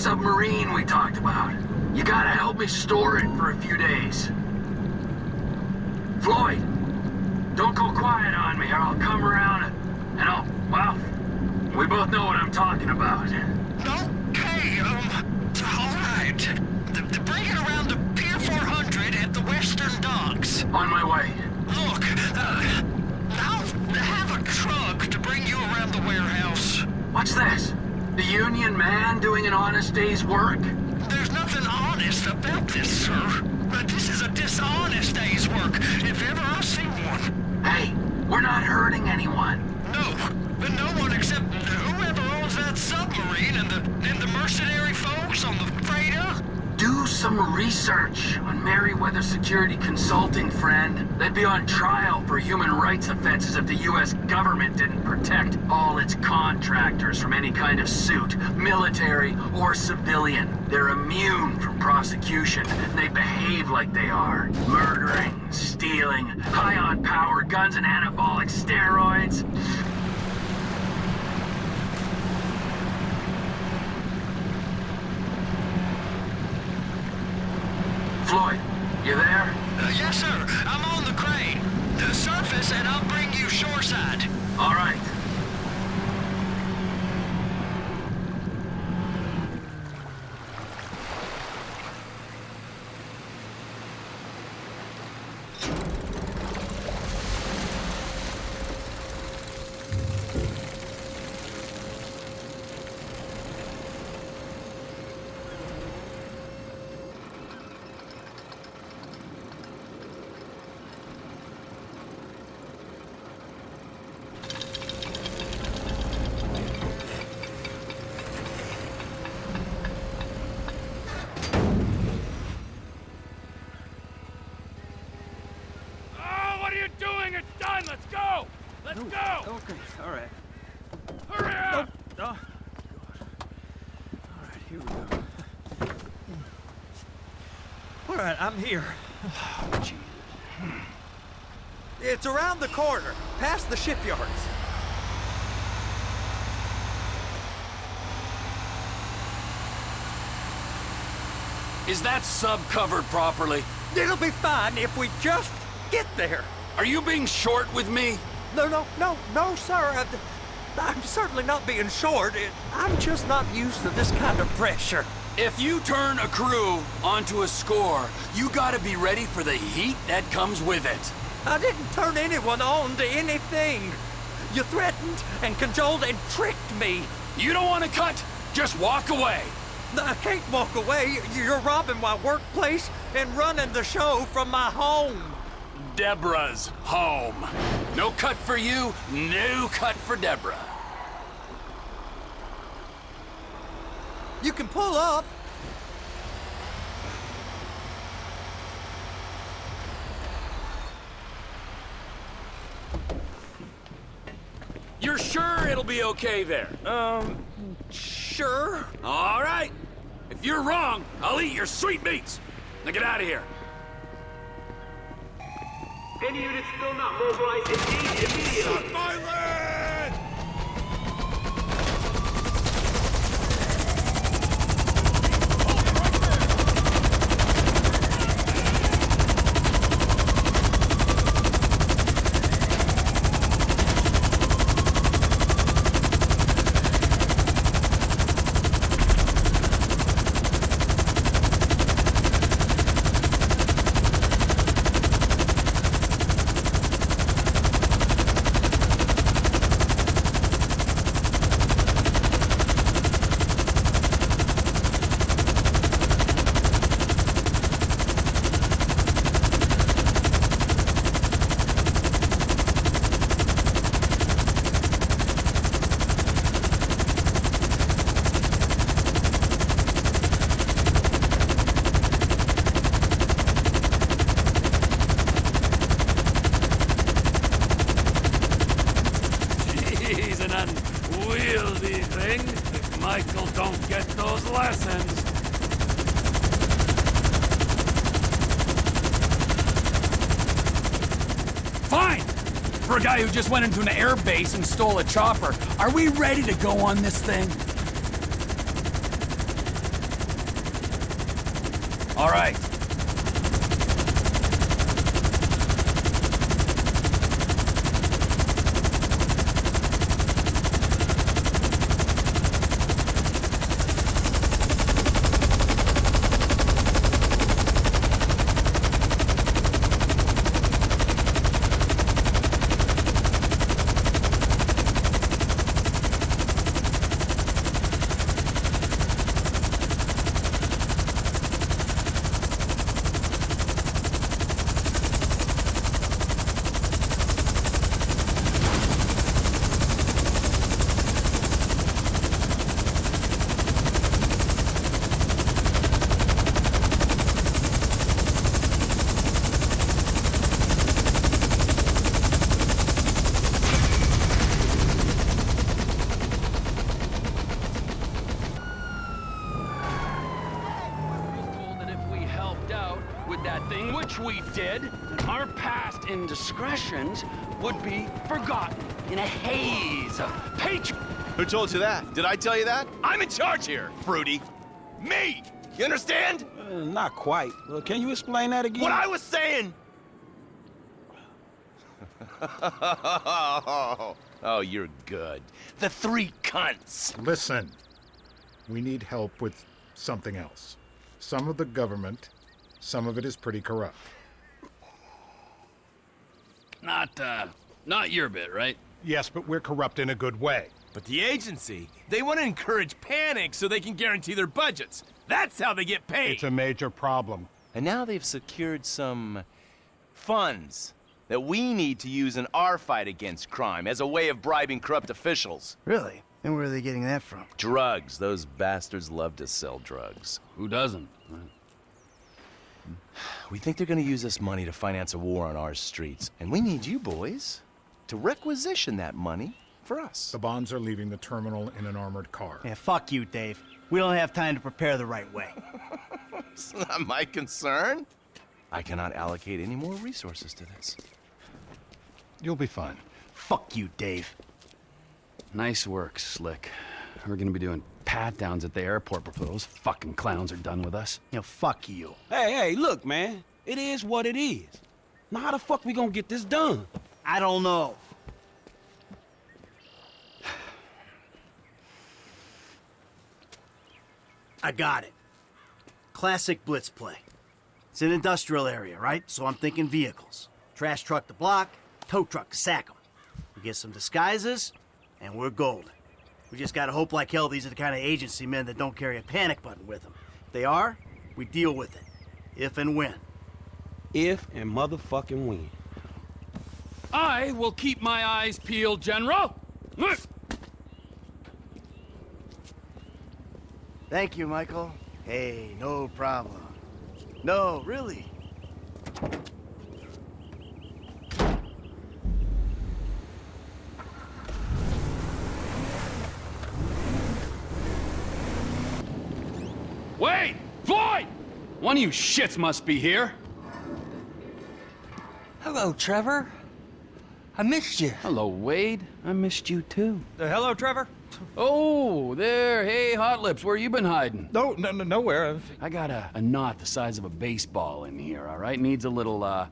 submarine we talked about. You gotta help me store it for a few days. Floyd, don't go quiet on me or I'll come around and, and I'll, well, we both know what I'm talking about. Okay, um, all right. The, the, bring it around to Pier 400 at the Western Docks. On my way. Look, uh, I'll have a truck to bring you around the warehouse. What's this? The union man doing an honest day's work? There's nothing honest about this, sir. But this is a dishonest day's work, if ever I've seen one. Hey, we're not hurting anyone. No, but no one except whoever owns that submarine and the and the mercenary folks on the freighter. Some research on Merryweather Security Consulting, friend. They'd be on trial for human rights offenses if the U.S. government didn't protect all its contractors from any kind of suit, military or civilian. They're immune from prosecution. They behave like they are. Murdering, stealing, high on power, guns and anabolic steroids. Floyd, you there? Uh, yes, sir. I'm on the crane. The surface, and I'll bring you shoreside. All right. Oh, what are you doing? It's done. Let's go. Let's go. Okay, all right. Hurry up. Oh, all right, here we go. All right, I'm here. Oh. It's around the corner, past the shipyards. Is that sub covered properly? It'll be fine if we just get there. Are you being short with me? No, no, no, no, sir. Uh, I, I'm certainly not being short. I'm just not used to this kind of pressure. If you turn a crew onto a score, you gotta be ready for the heat that comes with it. I didn't turn anyone on to anything. You threatened and cajoled and tricked me. You don't want to cut? Just walk away. I can't walk away. You're robbing my workplace and running the show from my home. Deborah's home. No cut for you, no cut for Deborah. You can pull up. You're sure it'll be okay there? Um, sure. All right. If you're wrong, I'll eat your sweet sweetmeats. Now get out of here. Any units still not mobilized, engage immediately. lessons. Fine! For a guy who just went into an air base and stole a chopper, are we ready to go on this thing? All right, indiscretions would be forgotten in a haze of patri- Who told you that? Did I tell you that? I'm in charge here, Fruity. Me! You understand? Uh, not quite. Uh, can you explain that again? What I was saying! oh, you're good. The three cunts. Listen, we need help with something else. Some of the government, some of it is pretty corrupt. Not, uh, not your bit, right? Yes, but we're corrupt in a good way. But the agency, they want to encourage panic so they can guarantee their budgets. That's how they get paid. It's a major problem. And now they've secured some funds that we need to use in our fight against crime as a way of bribing corrupt officials. Really? And where are they getting that from? Drugs. Those bastards love to sell drugs. Who doesn't? We think they're gonna use this money to finance a war on our streets. And we need you boys to requisition that money for us. The bonds are leaving the terminal in an armored car. Yeah, fuck you, Dave. We don't have time to prepare the right way. It's not my concern. I cannot allocate any more resources to this. You'll be fine. Fuck you, Dave. Nice work, Slick. We're gonna be doing pat downs at the airport before those fucking clowns are done with us. You know, fuck you. Hey, hey, look, man. It is what it is. Now, how the fuck we gonna get this done? I don't know. I got it. Classic blitz play. It's an industrial area, right? So I'm thinking vehicles. Trash truck to block, tow truck to sack 'em. We get some disguises, and we're golden. We just gotta hope like hell these are the kind of agency men that don't carry a panic button with them. If they are, we deal with it. If and when. If and motherfucking when. I will keep my eyes peeled, General. Thank you, Michael. Hey, no problem. No, really. Wait! Floyd! One of you shits must be here. Hello, Trevor. I missed you. Hello, Wade. I missed you too. Uh, hello, Trevor? Oh, there. Hey, Hot Lips, where you been hiding? No, no, no nowhere. I got a, a knot the size of a baseball in here, all right? Needs a little, uh,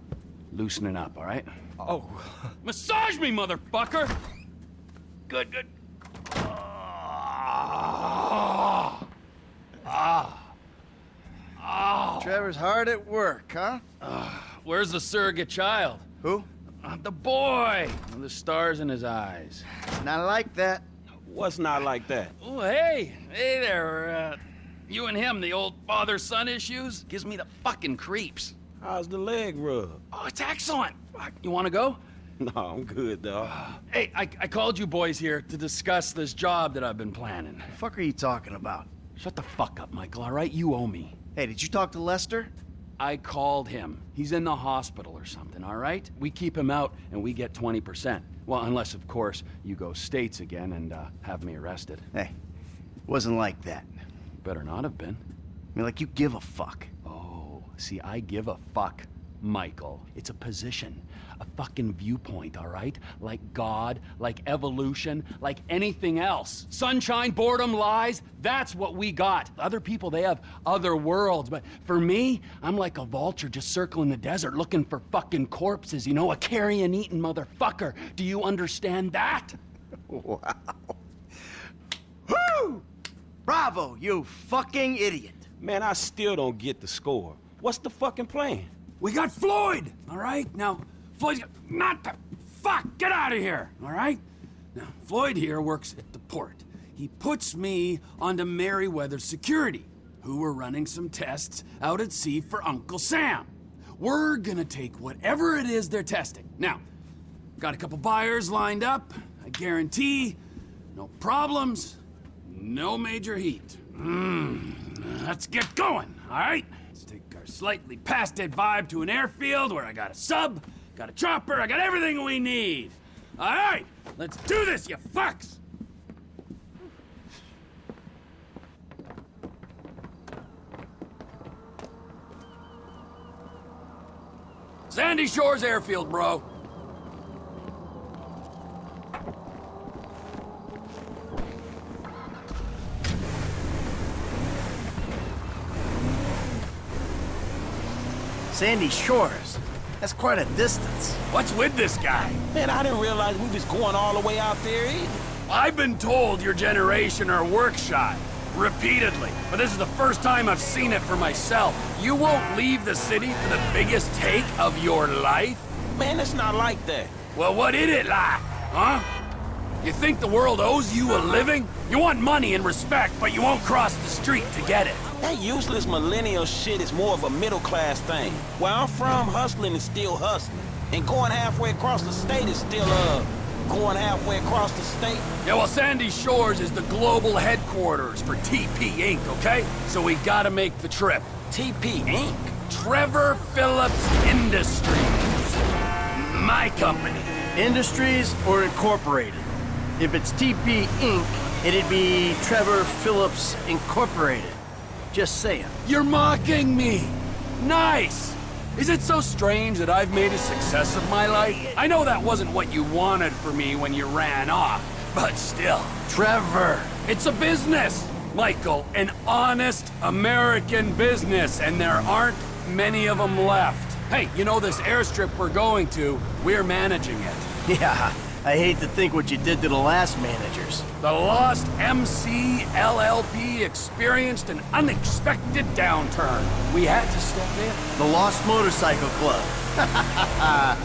loosening up, all right? Oh, Massage me, motherfucker! Good, good. Trevor's hard at work, huh? Where's the surrogate child? Who? Uh, the boy! With the stars in his eyes. Not like that. What's not like that? Oh, hey! Hey there, uh, you and him, the old father-son issues? Gives me the fucking creeps. How's the leg rub? Oh, it's excellent! Fuck, You wanna go? No, I'm good, dog. Hey, I, I called you boys here to discuss this job that I've been planning. The fuck are you talking about? Shut the fuck up, Michael, all right? You owe me. Hey, did you talk to Lester? I called him. He's in the hospital or something, all right? We keep him out and we get 20%. Well, unless, of course, you go states again and uh, have me arrested. Hey, wasn't like that. Better not have been. I mean, like you give a fuck. Oh, see, I give a fuck, Michael. It's a position. A fucking viewpoint, all right? Like God, like evolution, like anything else. Sunshine, boredom, lies, that's what we got. Other people, they have other worlds, but for me, I'm like a vulture just circling the desert looking for fucking corpses, you know, a carrion-eating motherfucker. Do you understand that? Wow. Woo! Bravo, you fucking idiot. Man, I still don't get the score. What's the fucking plan? We got Floyd, all right? Now, Floyd's got... Not the... Fuck! Get out of here, all right? Now, Floyd here works at the port. He puts me onto Merryweather Security, who were running some tests out at sea for Uncle Sam. We're gonna take whatever it is they're testing. Now, got a couple buyers lined up. I guarantee no problems, no major heat. Mm, let's get going, all right? Let's take our slightly past dead vibe to an airfield where I got a sub, got a chopper, I got everything we need. All right, let's do this, you fucks! Sandy Shores Airfield, bro. Sandy Shores. That's quite a distance. What's with this guy? Man, I didn't realize we was going all the way out there either. I've been told your generation are work shy. Repeatedly. But this is the first time I've seen it for myself. You won't leave the city for the biggest take of your life? Man, it's not like that. Well, what is it like, huh? You think the world owes you a living? You want money and respect, but you won't cross the street to get it. That useless millennial shit is more of a middle-class thing. Where I'm from, hustling is still hustling. And going halfway across the state is still, uh, going halfway across the state. Yeah, well, Sandy Shores is the global headquarters for TP Inc., okay? So we gotta make the trip. TP Inc.? Trevor Phillips Industries. My company. Industries or Incorporated? If it's TP Inc., it'd be Trevor Phillips Incorporated. Just saying. You're mocking me! Nice! Is it so strange that I've made a success of my life? I know that wasn't what you wanted for me when you ran off, but still. Trevor, it's a business! Michael, an honest American business, and there aren't many of them left. Hey, you know this airstrip we're going to, we're managing it. Yeah, I hate to think what you did to the last managers. The Lost MC LLP experienced an unexpected downturn. We had to step in. The Lost Motorcycle Club.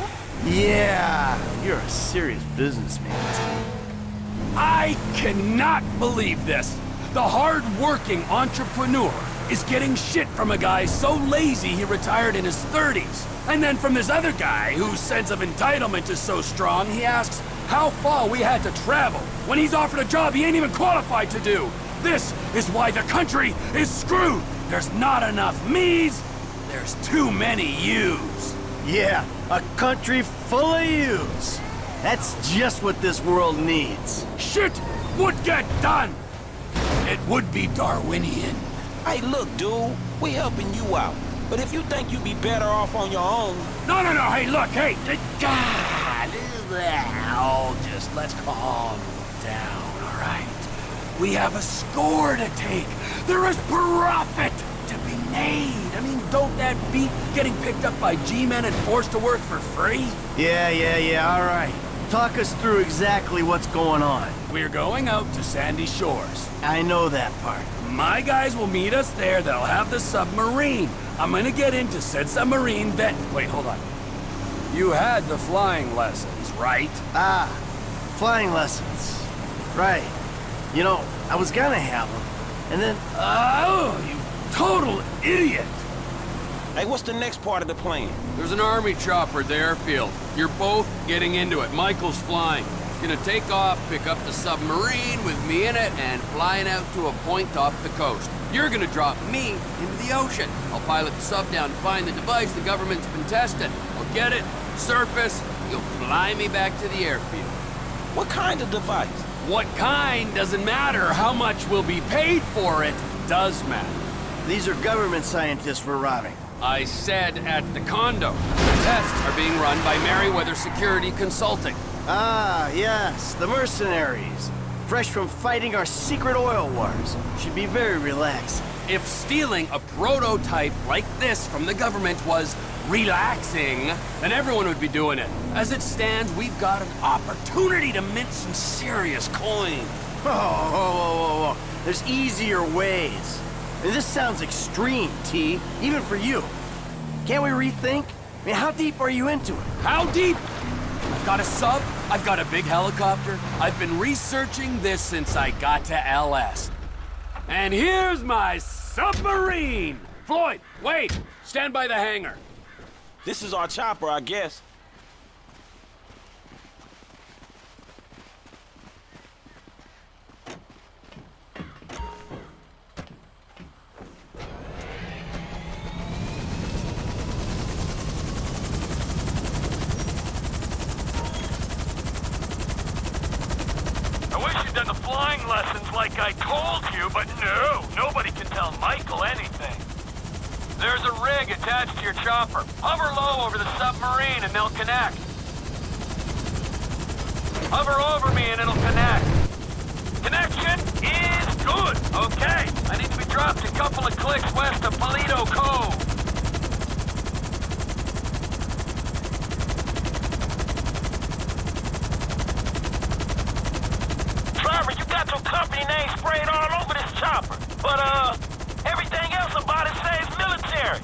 yeah, you're a serious businessman. I cannot believe this. The hard-working entrepreneur is getting shit from a guy so lazy he retired in his 30s. And then from this other guy whose sense of entitlement is so strong, he asks how far we had to travel when he's offered a job he ain't even qualified to do. This is why the country is screwed. There's not enough me's, there's too many you's. Yeah, a country full of yous. That's just what this world needs. Shit would get done. It would be Darwinian. Hey, look, dude, we helping you out. But if you think you'd be better off on your own... No, no, no, hey, look, hey, God, oh, just let's calm down, all right? We have a score to take. There is profit to be made. I mean, don't that beat getting picked up by G-men and forced to work for free? Yeah, yeah, yeah, all right. Talk us through exactly what's going on. We're going out to Sandy Shores. I know that part. My guys will meet us there. They'll have the submarine. I'm gonna get into said submarine then. Wait, hold on. You had the flying lessons, right? Ah, flying lessons. Right. You know, I was gonna have them, and then... Oh, you total idiot! Hey, what's the next part of the plan? There's an army chopper at the airfield. You're both getting into it. Michael's flying. Gonna take off, pick up the submarine with me in it, and flying out to a point off the coast. You're gonna drop me into the ocean. I'll pilot the sub down to find the device the government's been testing. I'll get it, surface, you'll fly me back to the airfield. What kind of device? What kind doesn't matter. How much will be paid for it does matter. These are government scientists we're robbing. I said at the condo. The tests are being run by Merryweather Security Consulting. Ah, yes, the mercenaries. Fresh from fighting our secret oil wars. Should be very relaxed. If stealing a prototype like this from the government was relaxing, then everyone would be doing it. As it stands, we've got an opportunity to mint some serious coin. Oh, whoa, whoa, whoa, whoa. There's easier ways. Mean, this sounds extreme, T, even for you. Can't we rethink? I mean, how deep are you into it? How deep? I've got a sub, I've got a big helicopter. I've been researching this since I got to LS. And here's my submarine! Floyd, wait! Stand by the hangar. This is our chopper, I guess. I wish you'd done the flying lessons like I told you, but no, nobody can tell Michael anything. There's a rig attached to your chopper. Hover low over the submarine and they'll connect. Hover over me and it'll connect. Connection is good. Okay, I need to be dropped a couple of clicks west of Paleto Cove. Trevor, you got your company name sprayed all over this chopper. But, uh, everything else about it says military.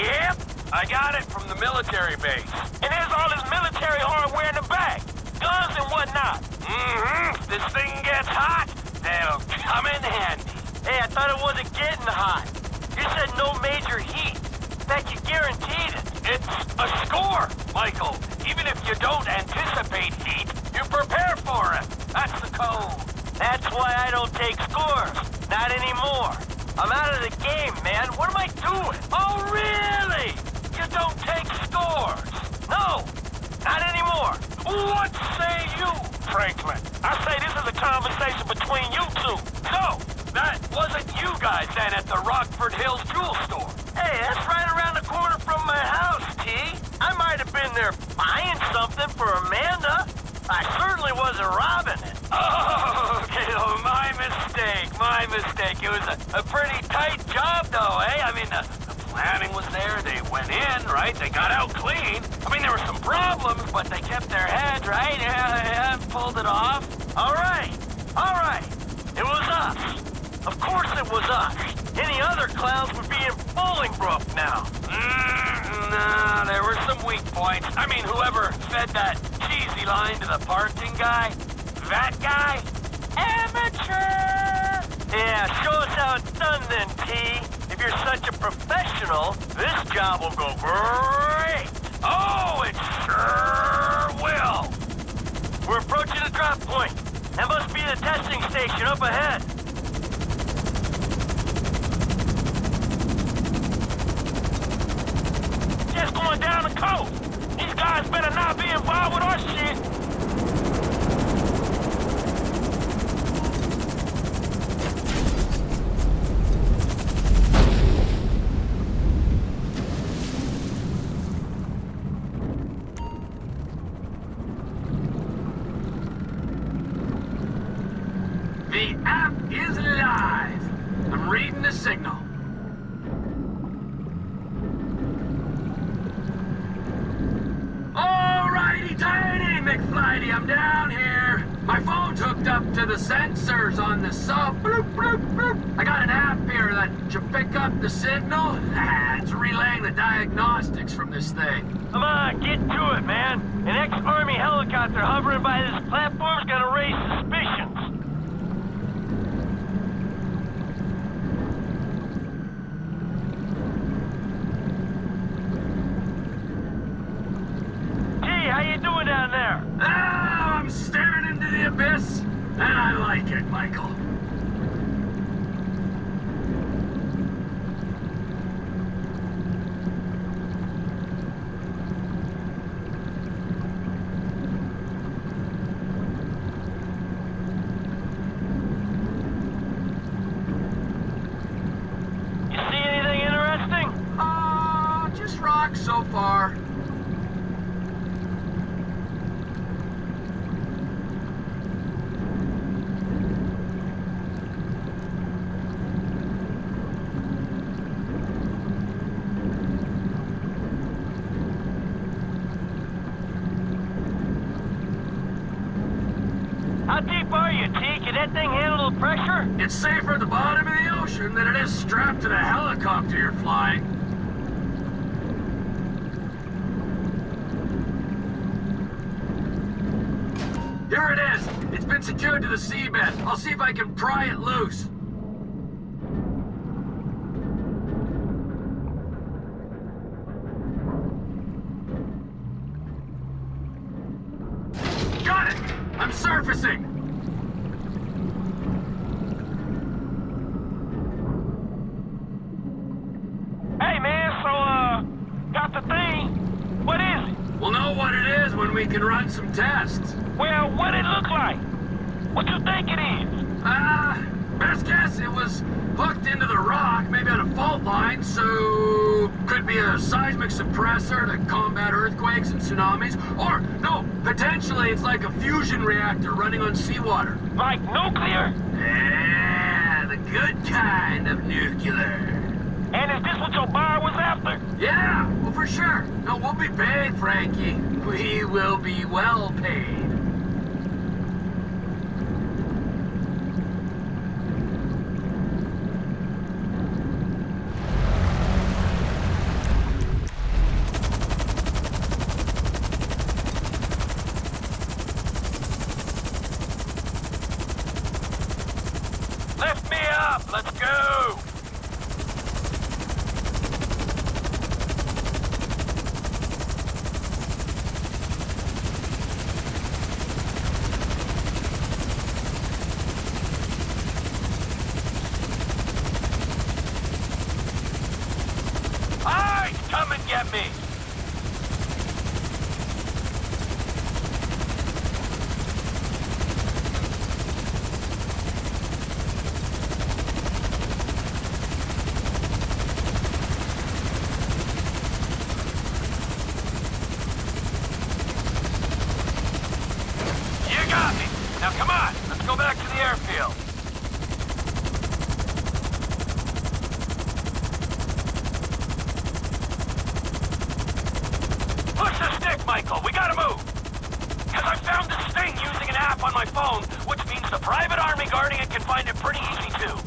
Yep, I got it from the military base. And there's all this military hardware in the back. Guns and whatnot. Mm-hmm. This thing gets hot, they'll come in handy. Hey, I thought it wasn't getting hot. You said no major heat. That you guaranteed it. It's a score, Michael. Even if you don't anticipate heat, you prepare for it. That's the code. That's why I don't take scores. Not anymore. I'm out of the game, man. What am I doing? Oh, really? You don't take scores? No, not anymore. What say you, Franklin? I say this is a conversation between you two. So, that wasn't you guys then at the Rockford Hills jewel store. Hey, that's right around the corner from my house, T. I might have been there buying something for Amanda. I certainly wasn't robbing it. Oh, okay, oh, my mistake, my mistake. It was a, a pretty tight job, though, eh? I mean, the, the planning was there. They went in, right? They got out clean. I mean, there were some problems, but they kept their heads, right? Yeah, yeah, pulled it off. All right, all right. It was us. Of course it was us. Any other clowns would be in Bolingbroke now. Mm, nah, there were some weak points. I mean, whoever fed that cheesy line to the parking guy, that guy, amateur! Yeah, show us how it's done then, T. If you're such a professional, this job will go great. Oh, it sure will. We're approaching the drop point. That must be the testing station up ahead. Just going down the coast. These guys better not be involved with our shit. The app is live. I'm reading the signal. Alrighty, tighty, McFlighty, I'm down here. My phone's hooked up to the sensors on the sub. Bloop, bloop, bloop. I got an app here that should pick up the signal. it's relaying the diagnostics from this thing. Come on, get to it, man. An ex-army helicopter hovering by this platform's gonna raise suspicions. T, how you doing down there? Ah, I'm staring into the abyss, and I like it, Michael. You see anything interesting? Uh, that thing handle the pressure? It's safer at the bottom of the ocean than it is strapped to the helicopter you're flying. Here it is. It's been secured to the seabed. I'll see if I can pry it loose. Got it! I'm surfacing! Hey, man, so, uh, got the thing. What is it? We'll know what it is when we can run some tests. Well, what it look like? What you think it is? Ah, best guess it was hooked into the rock, maybe on a fault line, so could be a seismic suppressor to combat earthquakes and tsunamis, or no, potentially it's like a fusion reactor running on seawater. Like nuclear? Yeah, the good kind of nuclear. And is this what your buyer was after? Yeah, well for sure. No, we'll be paid, Frankie. We will be well paid. Lift me up. Let's go. All right, come and get me. You got me. Now come on, let's go back to the airfield. Push the stick, Michael. We gotta move. Because I found this thing using an app on my phone, which means the private army guarding it can find it pretty easy too.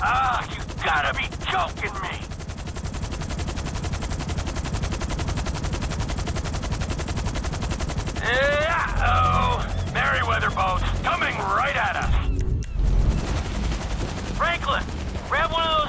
Ah, you gotta be joking me. Yeah, oh, Merryweather boats coming right at us. Franklin, grab one of those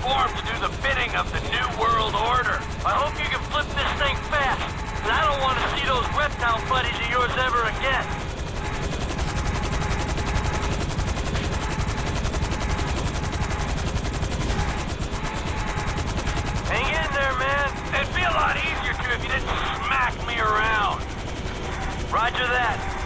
to do the bidding of the New World Order. I hope you can flip this thing fast, and I don't want to see those reptile buddies of yours ever again. Hang in there, man. It'd be a lot easier to if you didn't smack me around. Roger that.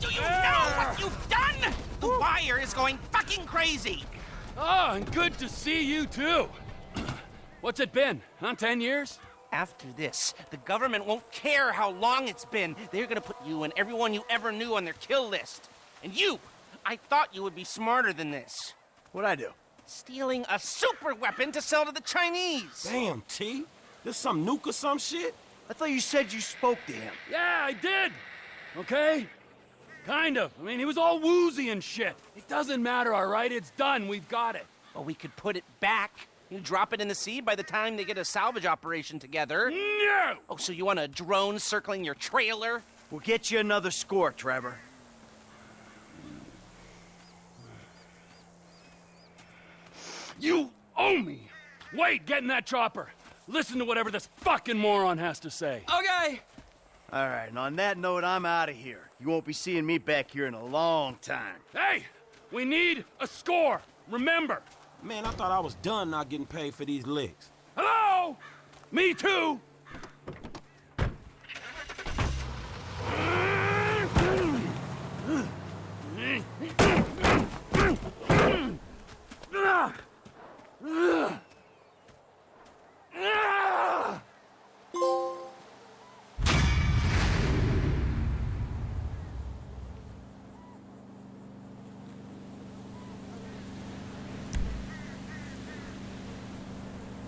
Do you know what you've done? The wire is going fucking crazy. Oh, and good to see you too. What's it been? Huh? Ten years? After this, the government won't care how long it's been. They're gonna put you and everyone you ever knew on their kill list. And you, I thought you would be smarter than this. What'd I do? Stealing a super weapon to sell to the Chinese. Damn, T. This some nuke or some shit? I thought you said you spoke to him. Yeah, I did. Okay? Kind of. I mean, he was all woozy and shit. It doesn't matter, all right? It's done. We've got it. Well, we could put it back. You drop it in the sea by the time they get a salvage operation together. No! Oh, so you want a drone circling your trailer? We'll get you another score, Trevor. You owe me. Wait, get in that chopper. Listen to whatever this fucking moron has to say. Okay. All right, and on that note, I'm out of here. You won't be seeing me back here in a long time. Hey, we need a score. Remember. Man, I thought I was done not getting paid for these licks. Hello? Me too.